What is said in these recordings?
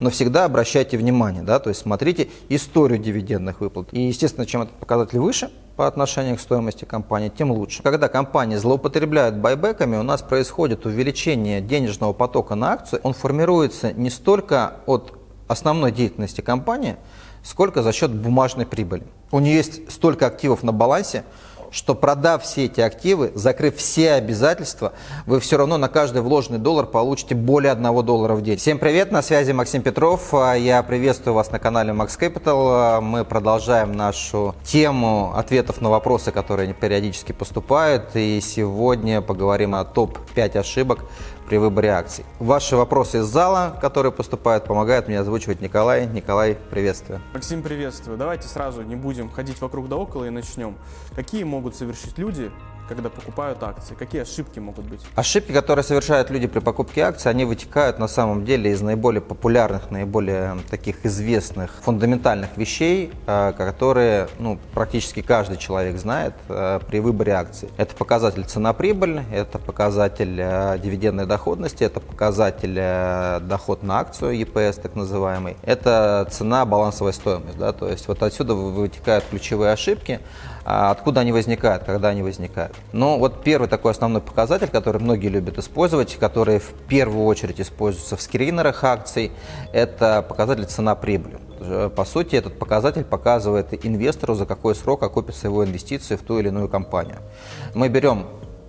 Но всегда обращайте внимание, да, то есть смотрите историю дивидендных выплат. И, естественно, чем этот показатель выше по отношению к стоимости компании, тем лучше. Когда компании злоупотребляют байбеками, у нас происходит увеличение денежного потока на акцию. Он формируется не столько от основной деятельности компании, сколько за счет бумажной прибыли. У нее есть столько активов на балансе, что продав все эти активы, закрыв все обязательства, вы все равно на каждый вложенный доллар получите более 1 доллара в день. Всем привет, на связи Максим Петров. Я приветствую вас на канале Max Capital. Мы продолжаем нашу тему ответов на вопросы, которые периодически поступают. И сегодня поговорим о топ-5 ошибок при выборе акций. Ваши вопросы из зала, которые поступают, помогают мне озвучивать Николай. Николай, приветствую. Максим, приветствую. Давайте сразу не будем ходить вокруг да около и начнем. Какие могут совершить люди, когда покупают акции? Какие ошибки могут быть? Ошибки, которые совершают люди при покупке акций, они вытекают на самом деле из наиболее популярных, наиболее таких известных фундаментальных вещей, э, которые ну, практически каждый человек знает э, при выборе акций. Это показатель цена-прибыль, это показатель э, дивидендной доходности, это показатель доход на акцию, EPS так называемый, это цена, балансовая стоимость. Да? То есть вот отсюда вытекают ключевые ошибки. А откуда они возникают, когда они возникают? Ну, вот первый такой основной показатель, который многие любят использовать, который в первую очередь используется в скринерах акций, это показатель цена-прибыль. По сути, этот показатель показывает инвестору, за какой срок окупится его инвестиции в ту или иную компанию. Мы берем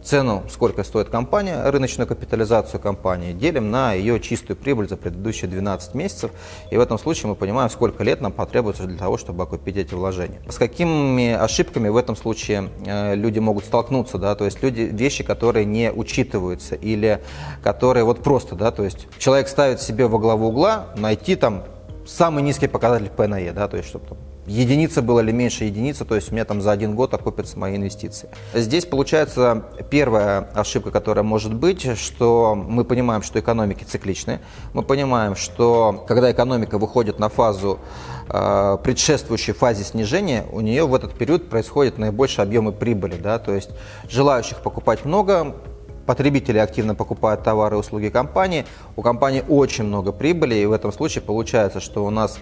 цену, сколько стоит компания, рыночную капитализацию компании, делим на ее чистую прибыль за предыдущие 12 месяцев. И в этом случае мы понимаем, сколько лет нам потребуется для того, чтобы окупить эти вложения. С какими ошибками в этом случае э, люди могут столкнуться, да, то есть люди, вещи, которые не учитываются или которые вот просто, да, то есть человек ставит себе во главу угла найти там самый низкий показатель P на E, да, то есть чтобы единица была или меньше единицы, то есть у меня там за один год окупятся мои инвестиции. Здесь получается первая ошибка, которая может быть, что мы понимаем, что экономики цикличны, мы понимаем, что когда экономика выходит на фазу э, предшествующей фазе снижения, у нее в этот период происходят наибольшие объемы прибыли, да, то есть желающих покупать много, потребители активно покупают товары и услуги компании, у компании очень много прибыли, и в этом случае получается, что у нас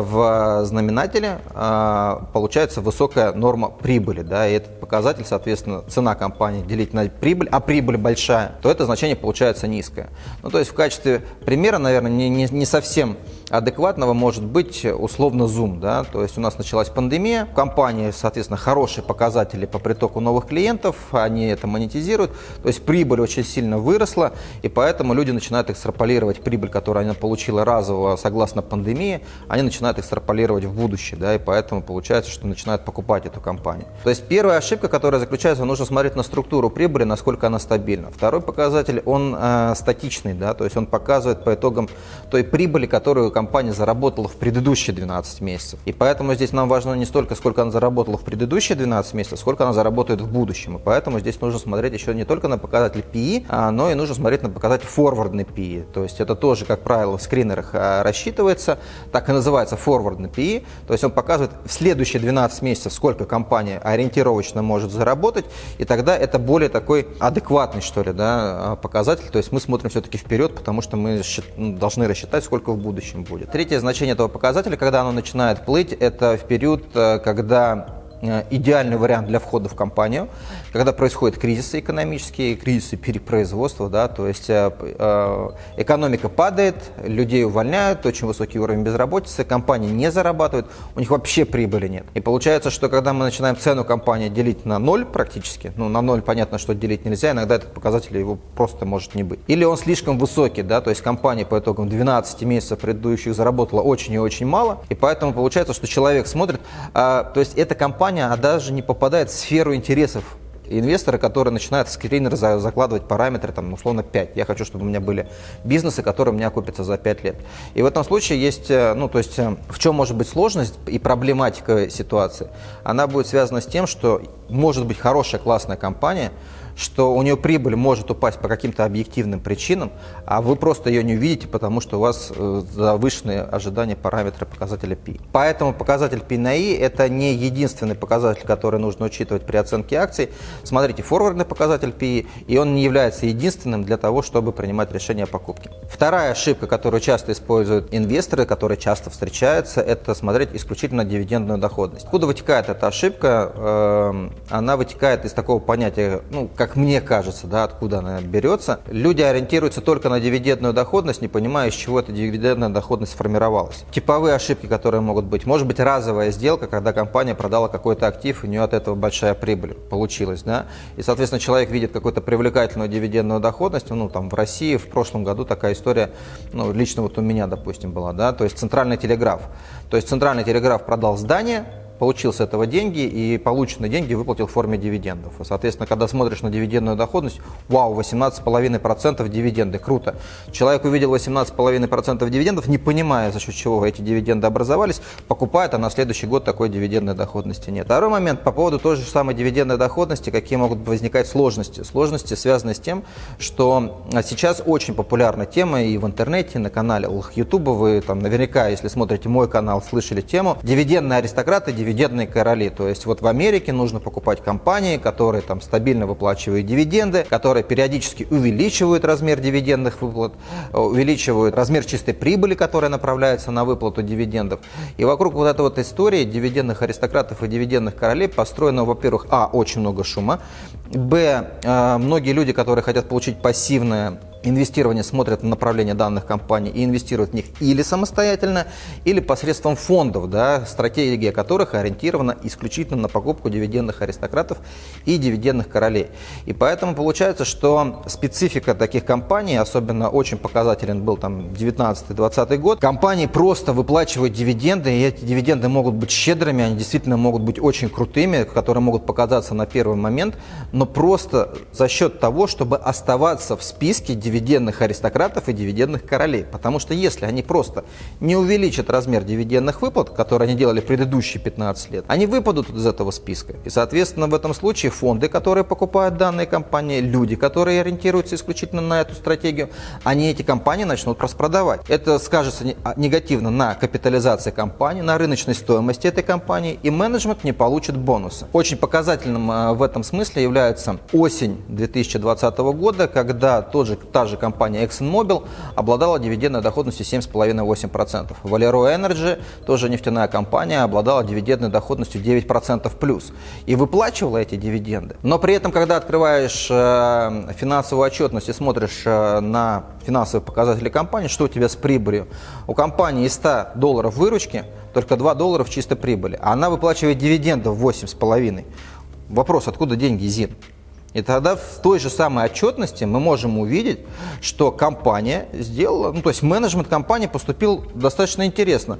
в знаменателе э, получается высокая норма прибыли, да, и этот показатель, соответственно, цена компании делить на прибыль, а прибыль большая, то это значение получается низкое. Ну, то есть в качестве примера, наверное, не, не, не совсем адекватного может быть условно Zoom. Да? То есть у нас началась пандемия, в компании, соответственно, хорошие показатели по притоку новых клиентов, они это монетизируют, то есть прибыль очень сильно выросла, и поэтому люди начинают экстраполировать прибыль, которую она получила разово согласно пандемии, они начинают экстраполировать в будущее, да, и поэтому получается, что начинают покупать эту компанию. То есть первая ошибка, которая заключается, нужно смотреть на структуру прибыли, насколько она стабильна. Второй показатель, он э, статичный, да, то есть он показывает по итогам той прибыли, которую компания заработала в предыдущие 12 месяцев. И поэтому здесь нам важно не столько, сколько она заработала в предыдущие 12 месяцев, сколько она заработает в будущем. И поэтому здесь нужно смотреть еще не только на показатель PE, а, но и нужно смотреть на показатель форвардный PE. То есть это тоже, как правило, в скринерах а, рассчитывается, так и называется форвардный PE. То есть он показывает в следующие 12 месяцев, сколько компания ориентировочно может заработать, и тогда это более такой адекватный, что ли, да, а, показатель. То есть мы смотрим все-таки вперед, потому что мы ну, должны рассчитать, сколько в будущем будет. Третье значение этого показателя, когда оно начинает плыть, это в период, э, когда идеальный вариант для входа в компанию, когда происходят кризисы экономические, кризисы перепроизводства, да, то есть э, э, экономика падает, людей увольняют, очень высокий уровень безработицы, компании не зарабатывают, у них вообще прибыли нет. И получается, что когда мы начинаем цену компании делить на ноль практически, ну на ноль понятно, что делить нельзя, иногда этот показатель его просто может не быть. Или он слишком высокий, да, то есть компания по итогам 12 месяцев предыдущих заработала очень и очень мало, и поэтому получается, что человек смотрит, а, то есть эта компания компания а даже не попадает в сферу интересов инвестора, которые начинают в скринер закладывать параметры, там, условно, 5. Я хочу, чтобы у меня были бизнесы, которые у меня окупятся за 5 лет. И в этом случае есть, э, ну, то есть, э, в чем может быть сложность и проблематика ситуации? Она будет связана с тем, что может быть хорошая, классная компания, что у нее прибыль может упасть по каким-то объективным причинам, а вы просто ее не увидите, потому что у вас э, завышенные ожидания параметра показателя P. Поэтому показатель P на I – это не единственный показатель, который нужно учитывать при оценке акций. Смотрите, форвардный показатель P, и он не является единственным для того, чтобы принимать решение о покупке. Вторая ошибка, которую часто используют инвесторы, которая часто встречается, это смотреть исключительно дивидендную доходность. Откуда вытекает эта ошибка? Эм, она вытекает из такого понятия, ну, как мне кажется, да, откуда она берется. Люди ориентируются только на дивидендную доходность, не понимая, из чего эта дивидендная доходность сформировалась. Типовые ошибки, которые могут быть. Может быть разовая сделка, когда компания продала какой-то актив, у нее от этого большая прибыль получилась, да, и, соответственно, человек видит какую-то привлекательную дивидендную доходность, ну, там, в России в прошлом году такая история, ну, лично вот у меня, допустим, была, да, то есть центральный телеграф. То есть центральный телеграф продал здание, получил с этого деньги и полученные деньги выплатил в форме дивидендов. Соответственно, когда смотришь на дивидендную доходность, вау, 18,5% дивиденды, круто. Человек увидел 18,5% дивидендов, не понимая, за счет чего эти дивиденды образовались, покупает, а на следующий год такой дивидендной доходности нет. Второй момент по поводу той же самой дивидендной доходности, какие могут возникать сложности. Сложности связаны с тем, что сейчас очень популярна тема и в интернете, и на канале YouTube, вы там наверняка, если смотрите мой канал, слышали тему, дивидендные аристократы, дивидендные короли. То есть вот в Америке нужно покупать компании, которые там стабильно выплачивают дивиденды, которые периодически увеличивают размер дивидендных выплат, э, увеличивают размер чистой прибыли, которая направляется на выплату дивидендов. И вокруг вот этой вот истории дивидендных аристократов и дивидендных королей построено, во-первых, а, очень много шума, б, э, многие люди, которые хотят получить пассивное инвестирование смотрят на направление данных компаний и инвестируют в них или самостоятельно, или посредством фондов, да, стратегия которых ориентирована исключительно на покупку дивидендных аристократов и дивидендных королей. И поэтому получается, что специфика таких компаний, особенно очень показателен был там 19-20 год, компании просто выплачивают дивиденды, и эти дивиденды могут быть щедрыми, они действительно могут быть очень крутыми, которые могут показаться на первый момент, но просто за счет того, чтобы оставаться в списке дивидендов дивидендных аристократов и дивидендных королей. Потому что если они просто не увеличат размер дивидендных выплат, которые они делали предыдущие 15 лет, они выпадут из этого списка. И, соответственно, в этом случае фонды, которые покупают данные компании, люди, которые ориентируются исключительно на эту стратегию, они эти компании начнут распродавать. Это скажется а, негативно на капитализации компании, на рыночной стоимости этой компании, и менеджмент не получит бонусы. Очень показательным а, в этом смысле является осень 2020 года, когда тот же, та же компания ExxonMobil обладала дивидендной доходностью 7,5-8%. Valero Energy, тоже нефтяная компания, обладала дивидендной доходностью 9% плюс и выплачивала эти дивиденды. Но при этом, когда открываешь э, финансовую отчетность и смотришь э, на финансовые показатели компании, что у тебя с прибылью? У компании из 100 долларов выручки только 2 доллара в чистой прибыли, а она выплачивает дивидендов 8,5. Вопрос, откуда деньги, ЗИН? И тогда в той же самой отчетности мы можем увидеть, что компания сделала, ну то есть менеджмент компании поступил достаточно интересно.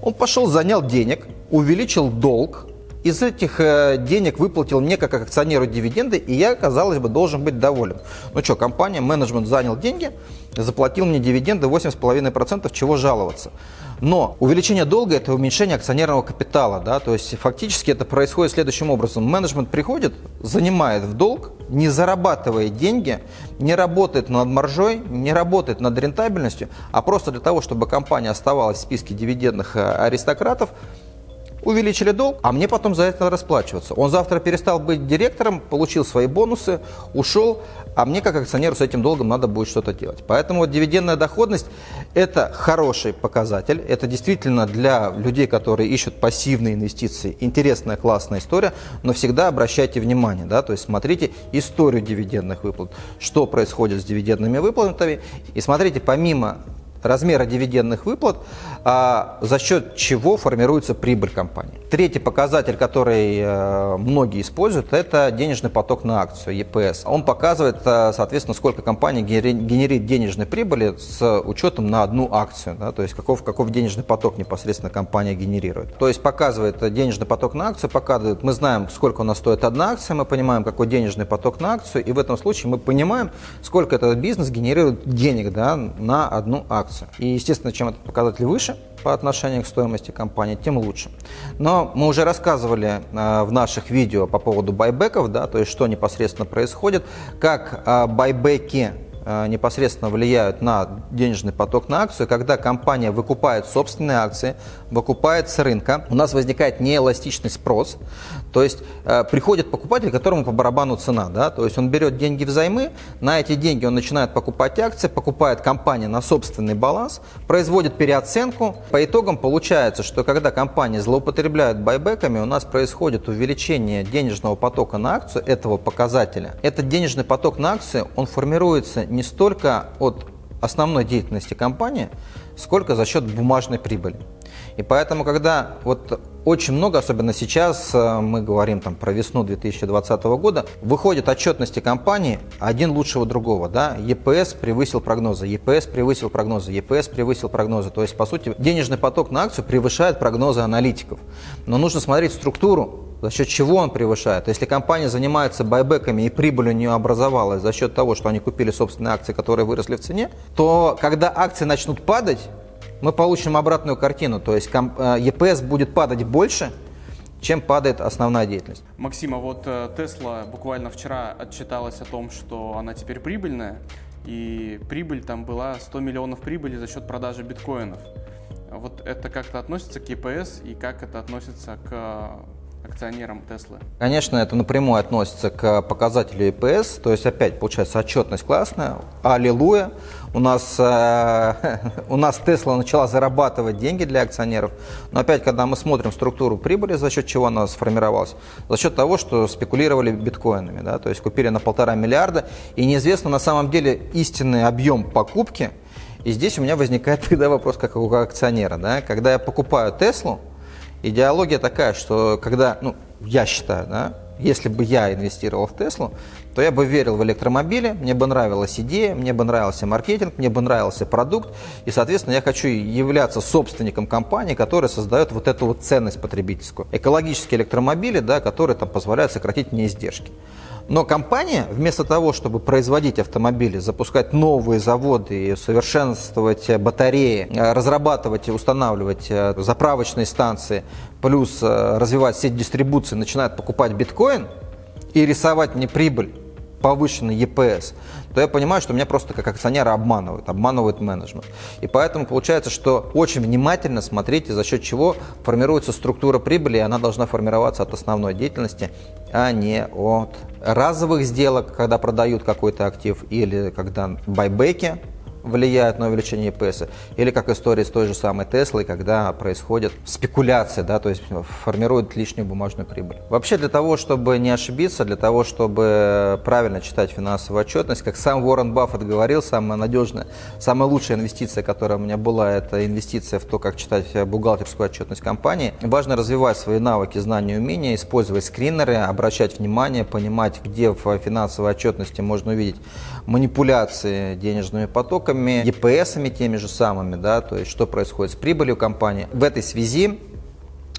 Он пошел, занял денег, увеличил долг, из этих э, денег выплатил мне как акционеру дивиденды, и я, казалось бы, должен быть доволен. Ну что, компания, менеджмент занял деньги, заплатил мне дивиденды 8,5%, чего жаловаться. Но увеличение долга – это уменьшение акционерного капитала. Да? То есть фактически это происходит следующим образом. Менеджмент приходит, занимает в долг, не зарабатывает деньги, не работает над маржой, не работает над рентабельностью, а просто для того, чтобы компания оставалась в списке дивидендных э, аристократов, увеличили долг, а мне потом за это расплачиваться. Он завтра перестал быть директором, получил свои бонусы, ушел, а мне как акционеру с этим долгом надо будет что-то делать. Поэтому вот дивидендная доходность – это хороший показатель, это действительно для людей, которые ищут пассивные инвестиции, интересная, классная история, но всегда обращайте внимание, да, то есть смотрите историю дивидендных выплат, что происходит с дивидендными выплатами, и смотрите помимо размера дивидендных выплат, а, за счет чего формируется прибыль компании. Третий показатель, который э, многие используют, это денежный поток на акцию, ЕПС. Он показывает, э, соответственно, сколько компания генерит денежной прибыли с учетом на одну акцию, да, то есть каков, каков денежный поток непосредственно компания генерирует. То есть показывает денежный поток на акцию, показывает, мы знаем, сколько у нас стоит одна акция, мы понимаем, какой денежный поток на акцию, и в этом случае мы понимаем, сколько этот бизнес генерирует денег да, на одну акцию акцию. И, естественно, чем этот показатель выше по отношению к стоимости компании, тем лучше. Но мы уже рассказывали э, в наших видео по поводу байбеков, да, то есть что непосредственно происходит, как э, байбеки Э, непосредственно влияют на денежный поток на акцию, когда компания выкупает собственные акции, выкупает с рынка, у нас возникает неэластичный спрос, то есть э, приходит покупатель, которому по барабану цена, да, то есть он берет деньги взаймы, на эти деньги он начинает покупать акции, покупает компания на собственный баланс, производит переоценку, по итогам получается, что когда компании злоупотребляют байбеками, у нас происходит увеличение денежного потока на акцию этого показателя. Этот денежный поток на акцию, он формируется не столько от основной деятельности компании, сколько за счет бумажной прибыли. И поэтому, когда вот очень много, особенно сейчас, э, мы говорим там про весну 2020 года, выходят отчетности компании один лучшего другого. Да? ЕПС превысил прогнозы, ЕПС превысил прогнозы, ЕПС превысил прогнозы. То есть, по сути, денежный поток на акцию превышает прогнозы аналитиков. Но нужно смотреть структуру за счет чего он превышает. Если компания занимается байбеками и прибыль у нее образовалась за счет того, что они купили собственные акции, которые выросли в цене, то когда акции начнут падать, мы получим обратную картину. То есть ЕПС э, будет падать больше, чем падает основная деятельность. Максим, а вот Тесла буквально вчера отчиталась о том, что она теперь прибыльная, и прибыль там была 100 миллионов прибыли за счет продажи биткоинов. Вот это как-то относится к ЕПС и как это относится к акционерам Теслы? Конечно, это напрямую относится к показателю ИПС, то есть опять получается отчетность классная, аллилуйя. У нас, э, у нас Тесла начала зарабатывать деньги для акционеров, но опять, когда мы смотрим структуру прибыли, за счет чего она сформировалась, за счет того, что спекулировали биткоинами, да, то есть купили на полтора миллиарда, и неизвестно на самом деле истинный объем покупки, и здесь у меня возникает тогда вопрос как у акционера, да, когда я покупаю Теслу, идеология такая, что когда, ну, я считаю, да, если бы я инвестировал в Теслу, то я бы верил в электромобили, мне бы нравилась идея, мне бы нравился маркетинг, мне бы нравился продукт, и, соответственно, я хочу являться собственником компании, которая создает вот эту вот ценность потребительскую. Экологические электромобили, да, которые там позволяют сократить мне издержки. Но компания, вместо того, чтобы производить автомобили, запускать новые заводы, совершенствовать батареи, э, разрабатывать и устанавливать э, заправочные станции, плюс э, развивать сеть дистрибуции, начинает покупать биткоин и рисовать мне прибыль повышенный EPS, то я понимаю, что меня просто как акционера обманывают, обманывает менеджмент. И поэтому получается, что очень внимательно смотрите, за счет чего формируется структура прибыли, и она должна формироваться от основной деятельности, а не от разовых сделок, когда продают какой-то актив, или когда байбеки, влияет на увеличение ЕПС, или как история с той же самой Теслой, когда происходит спекуляция, да, то есть формирует лишнюю бумажную прибыль. Вообще для того, чтобы не ошибиться, для того, чтобы правильно читать финансовую отчетность, как сам Уоррен Баффет говорил, самая надежная, самая лучшая инвестиция, которая у меня была, это инвестиция в то, как читать бухгалтерскую отчетность компании. Важно развивать свои навыки, знания, умения, использовать скринеры, обращать внимание, понимать, где в финансовой отчетности можно увидеть манипуляции денежными потоками, ЕПСами теми же самыми, да, то есть что происходит с прибылью компании. В этой связи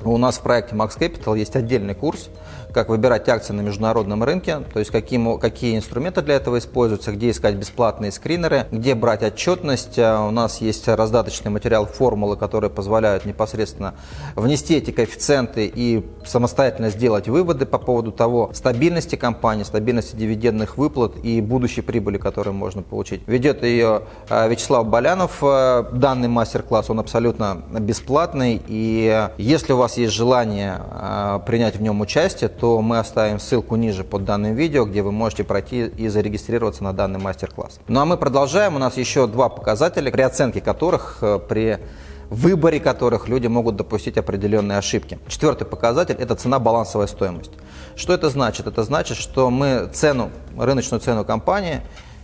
у нас в проекте Max Capital есть отдельный курс, как выбирать акции на международном рынке, то есть какие, какие инструменты для этого используются, где искать бесплатные скринеры, где брать отчетность. А, у нас есть раздаточный материал, формулы, которые позволяют непосредственно внести эти коэффициенты и самостоятельно сделать выводы по поводу того стабильности компании, стабильности дивидендных выплат и будущей прибыли, которую можно получить. Ведет ее а, Вячеслав Болянов. А, данный мастер-класс, он абсолютно бесплатный, и если у вас есть желание принять в нем участие, то мы оставим ссылку ниже под данным видео, где вы можете пройти и зарегистрироваться на данный мастер-класс. Ну а мы продолжаем. У нас еще два показателя, при оценке которых, э, при выборе которых люди могут допустить определенные ошибки. Четвертый показатель – это цена-балансовая стоимость. Что это значит? Это значит, что мы цену, рыночную цену компании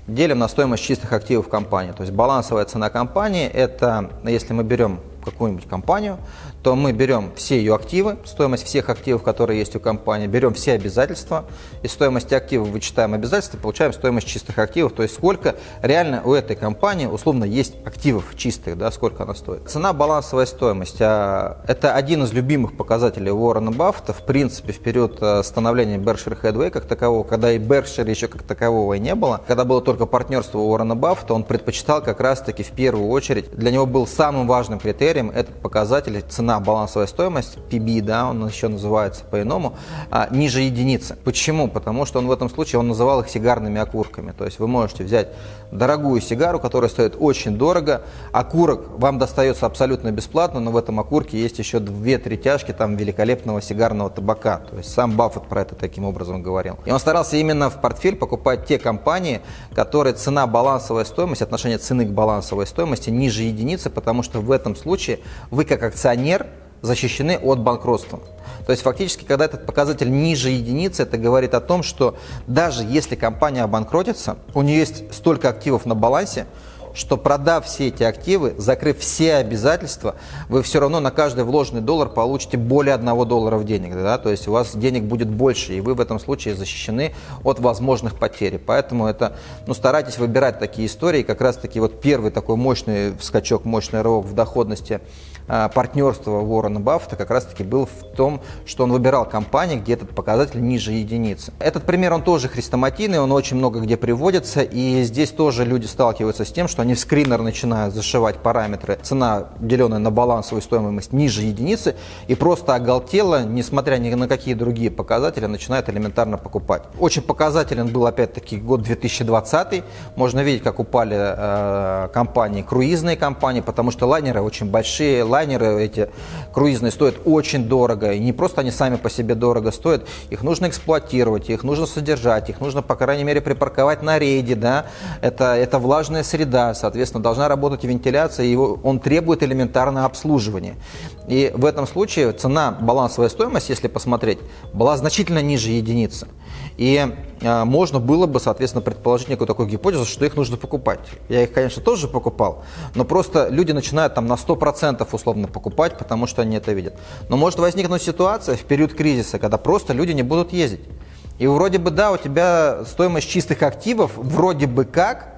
делим на стоимость чистых активов компании. То есть балансовая цена компании – это, если мы берем какую-нибудь компанию, то мы берем все ее активы, стоимость всех активов, которые есть у компании, берем все обязательства, из стоимости активов вычитаем обязательства, получаем стоимость чистых активов, то есть сколько реально у этой компании условно есть активов чистых, да, сколько она стоит. Цена балансовая стоимость а, – это один из любимых показателей Уоррена Баффета, в принципе, в период а, становления Berkshire Hathaway как такового, когда и Berkshire еще как такового и не было, когда было только партнерство Уоррена Баффета, он предпочитал как раз-таки в первую очередь, для него был самым важным критерием этот показатель цена балансовая стоимость, PB, да, он еще называется по-иному, а, ниже единицы. Почему? Потому что он в этом случае, он называл их сигарными окурками. То есть вы можете взять дорогую сигару, которая стоит очень дорого, окурок вам достается абсолютно бесплатно, но в этом окурке есть еще две-три тяжки там великолепного сигарного табака. То есть сам Баффет про это таким образом говорил. И он старался именно в портфель покупать те компании, которые цена балансовая стоимость, отношение цены к балансовой стоимости ниже единицы, потому что в этом случае вы как акционер защищены от банкротства. То есть фактически, когда этот показатель ниже единицы, это говорит о том, что даже если компания обанкротится, у нее есть столько активов на балансе, что продав все эти активы, закрыв все обязательства, вы все равно на каждый вложенный доллар получите более одного доллара в денег. Да? То есть у вас денег будет больше, и вы в этом случае защищены от возможных потерь. Поэтому это, ну, старайтесь выбирать такие истории. Как раз таки вот первый такой мощный скачок, мощный рывок в доходности а, партнерства Уоррена Баффета как раз-таки был в том, что он выбирал компании, где этот показатель ниже единицы. Этот пример, он тоже хрестоматийный, он очень много где приводится, и здесь тоже люди сталкиваются с тем, что они в скринер начинают зашивать параметры цена, деленная на балансовую стоимость ниже единицы, и просто оголтело, несмотря ни на какие другие показатели, начинают элементарно покупать. Очень показателен был опять-таки год 2020, можно видеть, как упали э, компании, круизные компании, потому что лайнеры очень большие, лайнеры эти круизные стоят очень дорого. И не просто они сами по себе дорого стоят, их нужно эксплуатировать, их нужно содержать, их нужно, по крайней мере, припарковать на рейде. Да? Это, это влажная среда, соответственно, должна работать вентиляция, его, он требует элементарного обслуживания. И в этом случае цена, балансовая стоимость, если посмотреть, была значительно ниже единицы. И э, можно было бы, соответственно, предположить некую такую гипотезу, что их нужно покупать. Я их, конечно, тоже покупал, но просто люди начинают там на 100% условно покупать, потому что они это видят. Но может возникнуть ситуация в период кризиса, когда просто люди не будут ездить. И вроде бы, да, у тебя стоимость чистых активов вроде бы как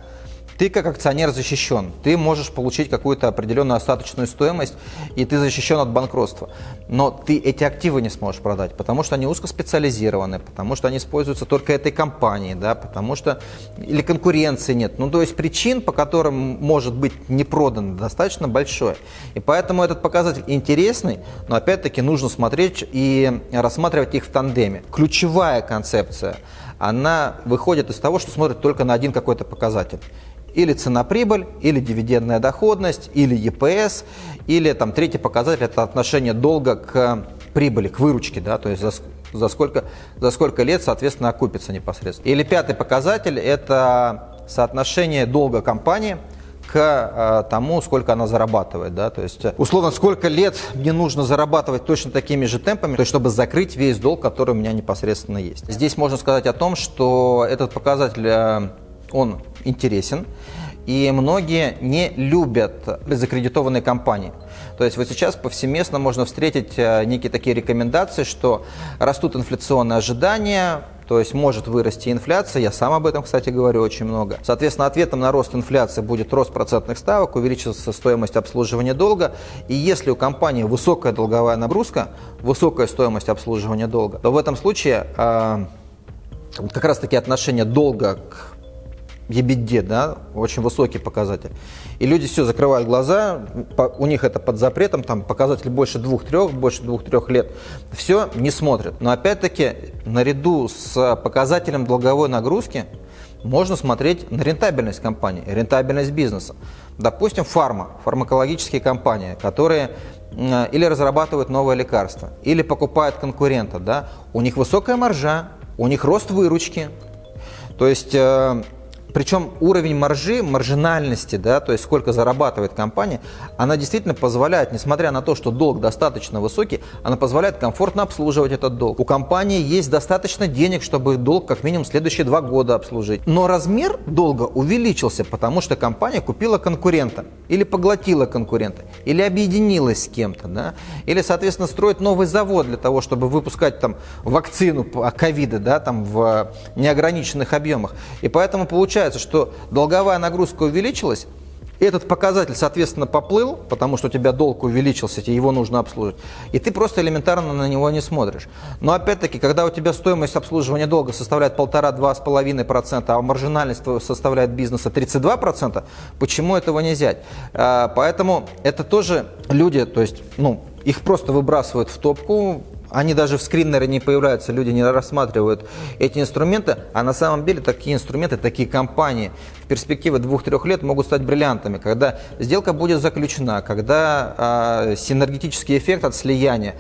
ты как акционер защищен. Ты можешь получить какую-то определенную остаточную стоимость, и ты защищен от банкротства. Но ты эти активы не сможешь продать, потому что они узкоспециализированы, потому что они используются только этой компанией, да, потому что или конкуренции нет. Ну, то есть причин, по которым может быть не продан, достаточно большое. И поэтому этот показатель интересный, но опять-таки нужно смотреть и рассматривать их в тандеме. Ключевая концепция, она выходит из того, что смотрит только на один какой-то показатель или цена-прибыль, или дивидендная доходность, или ЕПС, или там третий показатель – это отношение долга к прибыли, к выручке, да, то есть за, за, сколько, за сколько лет, соответственно, окупится непосредственно. Или пятый показатель – это соотношение долга компании к э, тому, сколько она зарабатывает. Да? То есть, условно, сколько лет мне нужно зарабатывать точно такими же темпами, то есть, чтобы закрыть весь долг, который у меня непосредственно есть. Здесь можно сказать о том, что этот показатель э, он интересен, и многие не любят закредитованные компании. То есть вот сейчас повсеместно можно встретить э, некие такие рекомендации, что растут инфляционные ожидания, то есть может вырасти инфляция, я сам об этом, кстати, говорю очень много. Соответственно, ответом на рост инфляции будет рост процентных ставок, увеличится стоимость обслуживания долга. И если у компании высокая долговая нагрузка, высокая стоимость обслуживания долга, то в этом случае э, как раз таки отношение долга к ебеде, да, очень высокий показатель. И люди все закрывают глаза, у них это под запретом, там показатель больше двух-трех, больше двух-трех лет, все не смотрят. Но опять-таки, наряду с показателем долговой нагрузки, можно смотреть на рентабельность компании, рентабельность бизнеса. Допустим, фарма, фармакологические компании, которые или разрабатывают новое лекарство, или покупают конкурента, да, у них высокая маржа, у них рост выручки. То есть э, Причем уровень маржи, маржинальности, да, то есть сколько зарабатывает компания, она действительно позволяет, несмотря на то, что долг достаточно высокий, она позволяет комфортно обслуживать этот долг. У компании есть достаточно денег, чтобы долг как минимум следующие два года обслужить. Но размер долга увеличился, потому что компания купила конкурента, или поглотила конкурента, или объединилась с кем-то, да, или, соответственно, строит новый завод для того, чтобы выпускать там вакцину от ковида, да, там в неограниченных объемах. И поэтому получается, получается, что долговая нагрузка увеличилась, этот показатель, соответственно, поплыл, потому что у тебя долг увеличился, тебе его нужно обслуживать, и ты просто элементарно на него не смотришь. Но опять-таки, когда у тебя стоимость обслуживания долга составляет 1,5-2,5%, а маржинальность составляет бизнеса 32%, почему этого не взять? А, поэтому это тоже люди, то есть, ну, их просто выбрасывают в топку, они даже в скриннере не появляются, люди не рассматривают эти инструменты, а на самом деле такие инструменты, такие компании в перспективе двух-трех лет могут стать бриллиантами, когда сделка будет заключена, когда э, синергетический эффект от слияния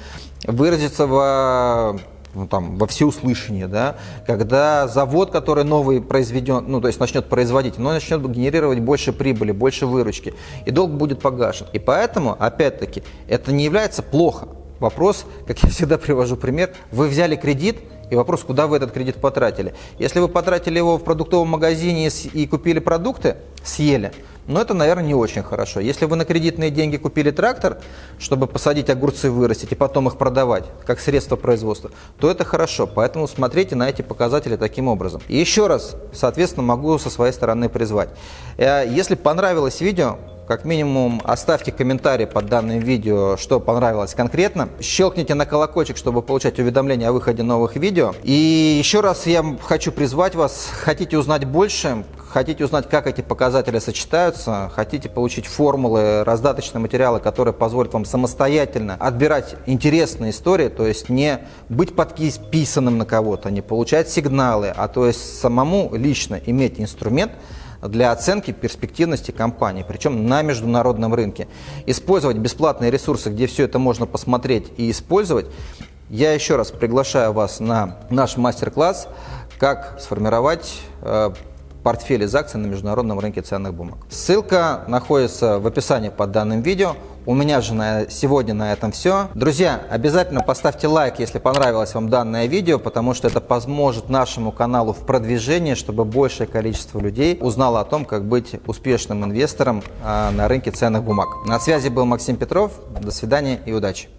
выразится в ну, там, во всеуслышание, да, когда завод, который новый произведен, ну, то есть начнет производить, но начнет генерировать больше прибыли, больше выручки, и долг будет погашен. И поэтому, опять-таки, это не является плохо. Вопрос, как я всегда привожу пример, вы взяли кредит, и вопрос, куда вы этот кредит потратили. Если вы потратили его в продуктовом магазине и купили продукты, съели, но это, наверное, не очень хорошо. Если вы на кредитные деньги купили трактор, чтобы посадить огурцы, вырастить и потом их продавать, как средство производства, то это хорошо. Поэтому смотрите на эти показатели таким образом. И еще раз, соответственно, могу со своей стороны призвать. Э, если понравилось видео, как минимум оставьте комментарий под данным видео, что понравилось конкретно. Щелкните на колокольчик, чтобы получать уведомления о выходе новых видео. И еще раз я хочу призвать вас, хотите узнать больше, хотите узнать, как эти показатели сочетаются, хотите получить формулы, раздаточные материалы, которые позволят вам самостоятельно отбирать интересные истории, то есть не быть подписанным на кого-то, не получать сигналы, а то есть самому лично иметь инструмент, для оценки перспективности компании, причем на международном рынке. Использовать бесплатные ресурсы, где все это можно посмотреть и использовать, я еще раз приглашаю вас на наш мастер-класс, как сформировать э, портфель из акций на международном рынке ценных бумаг. Ссылка находится в описании под данным видео. У меня же на, сегодня на этом все. Друзья, обязательно поставьте лайк, если понравилось вам данное видео, потому что это поможет нашему каналу в продвижении, чтобы большее количество людей узнало о том, как быть успешным инвестором а, на рынке ценных бумаг. На связи был Максим Петров. До свидания и удачи!